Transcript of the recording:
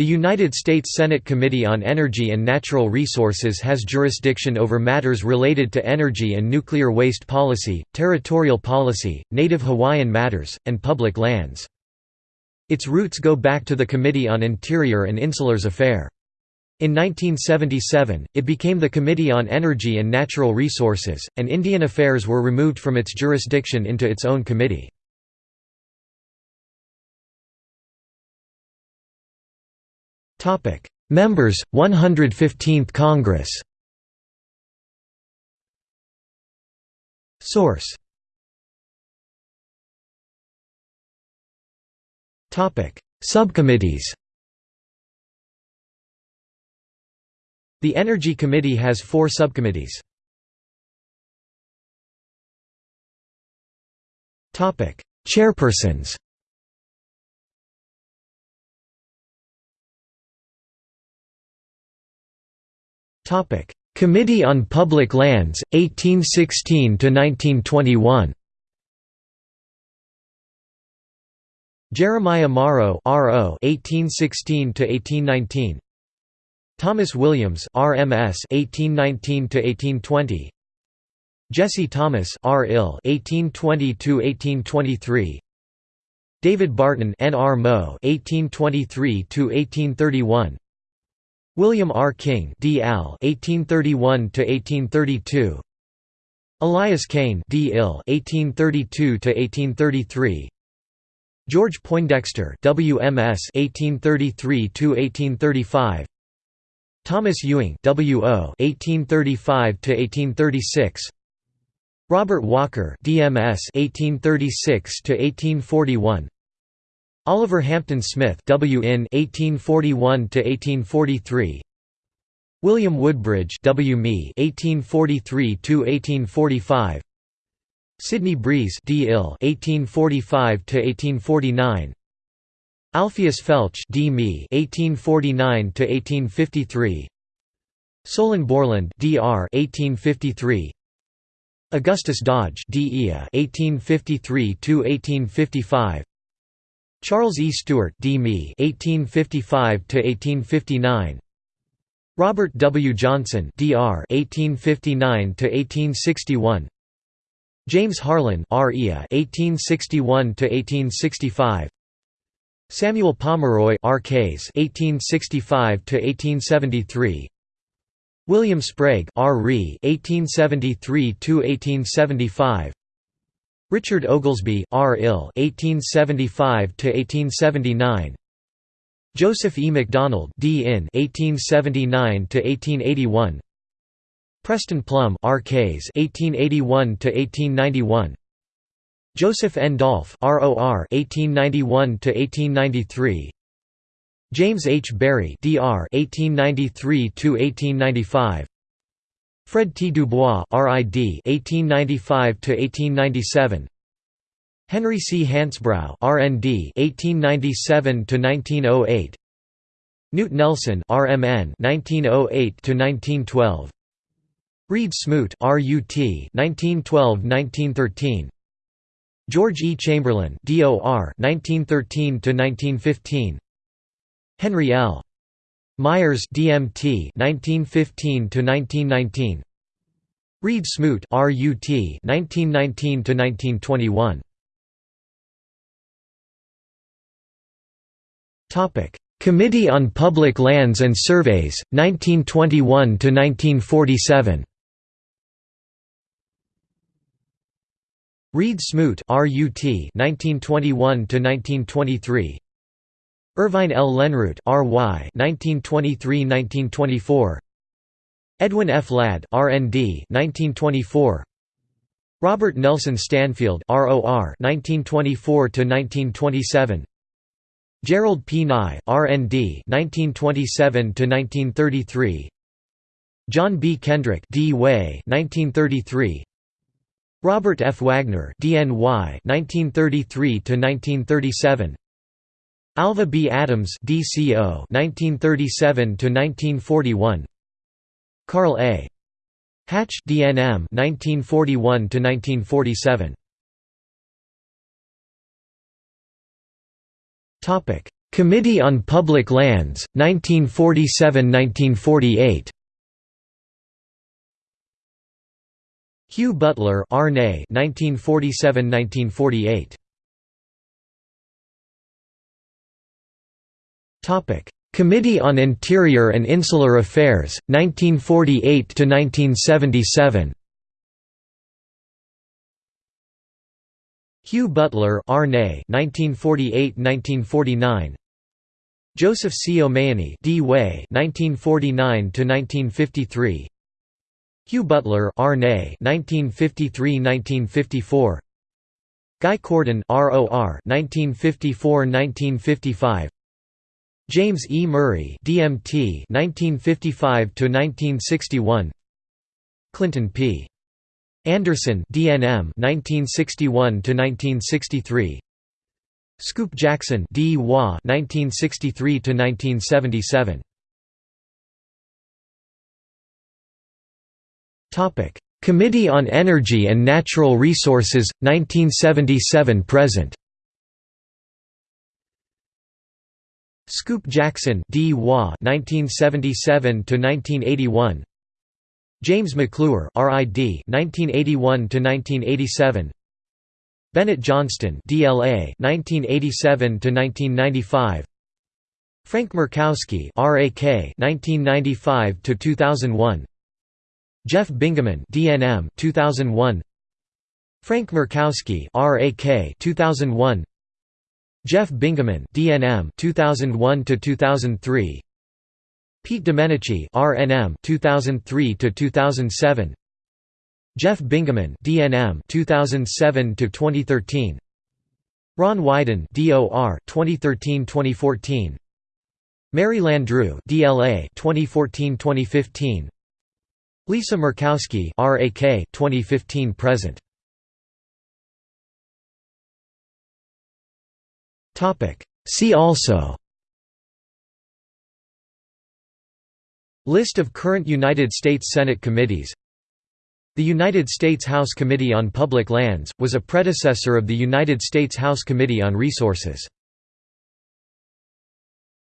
The United States Senate Committee on Energy and Natural Resources has jurisdiction over matters related to energy and nuclear waste policy, territorial policy, Native Hawaiian matters, and public lands. Its roots go back to the Committee on Interior and Insulars Affair. In 1977, it became the Committee on Energy and Natural Resources, and Indian Affairs were removed from its jurisdiction into its own committee. Members, 115th Congress. Source. Topic: Subcommittees. The Energy Committee has four subcommittees. Topic: Chairpersons Committee on Public Lands, 1816–1921 Jeremiah Morrow RO 1816 to 1819 Thomas Williams RMS 1819 to 1820 Jesse Thomas R. 1820–1823 David Barton N. R. Mo 1823–1831 William R. King D. Al 1831–1832 Elias Kane D. Ill 1832–1833 George Poindexter WMS 1833–1835 Thomas Ewing WO 1835–1836 Robert Walker DMS 1836–1841 Oliver Hampton Smith W. in 1841–1843 William Woodbridge W. Me 1843–1845 Sidney Breese D. Ill 1845–1849 Alpheus Felch D. Me 1849–1853 Solon Borland D.R. 1853 Augustus Dodge D. 1853–1855 Charles E. Stuart D. Me 1855–1859 Robert W. Johnson Dr. 1859–1861 James Harlan R.E.A. 1861–1865 Samuel Pomeroy R.K.s 1865–1873 William Sprague R. Ree 1873–1875 Richard Oglesby R. Ill 1875–1879 Joseph E. McDonald D. In 1879–1881 Preston Plumb R. Ks 1881–1891 Joseph N. Dolph ROR 1891–1893 James H. Berry DR 1893–1895 Fred T. Dubois RID 1895–1897 Henry C. Hansbrough RND 1897–1908 Knute Nelson RMN 1908–1912 Reed Smoot RUT 1912–1913 George E. Chamberlain DOR 1913–1915 Henry L. Myers DMT 1915 to 1919 Reed Smoot RUT 1919 to 1921 Topic Committee on Public Lands and Surveys 1921 to 1947 Reed Smoot RUT 1921 to 1923 Irvine L. Lenroot RY 1923–1924 Edwin F. Ladd RND 1924 Robert Nelson Stanfield ROR 1924–1927 Gerald P. Nye RND 1927–1933 John B. Kendrick D. Way 1933 Robert F. Wagner DNY 1933–1937 Alva B. Adams DCO 1937 to 1941 Carl A. Hatch DNM 1941 to 1947 Topic: Committee on Public Lands, 1947–1948 Hugh Butler Arnay 1947–1948 Committee on Interior and Insular Affairs 1948 to 1977 Hugh Butler Arnay 1948–1949 Joseph C. O'Mahoney D. Way 1949–1953 Hugh Butler Arnay 1953–1954 Guy Cordon ROR 1954–1955 James E. Murray DMT 1955–1961 Clinton P. Anderson DNM 1961–1963 Scoop Jackson D. Wah 1963–1977 Topic: Committee on Energy and Natural Resources 1977 Scoop Jackson D. Wah 1977 to 1981. James McClure RID 1981 to 1987. Bennett Johnston DLA 1987 to 1995. Frank Murkowski RAK 1995 to 2001. Jeff Bingaman DNM 2001 Frank Murkowski RAK 2001 Jeff Bingaman DNM 2001 to 2003 Pete Domenici RNM 2003 to 2007 Jeff Bingaman DNM 2007 to 2013 Ron Wyden DOR 2013-2014 Mary Landrieu DLA 2014-2015 Lisa Murkowski RAK 2015 present See also. List of current United States Senate committees. The United States House Committee on Public Lands, was a predecessor of the United States House Committee on Resources.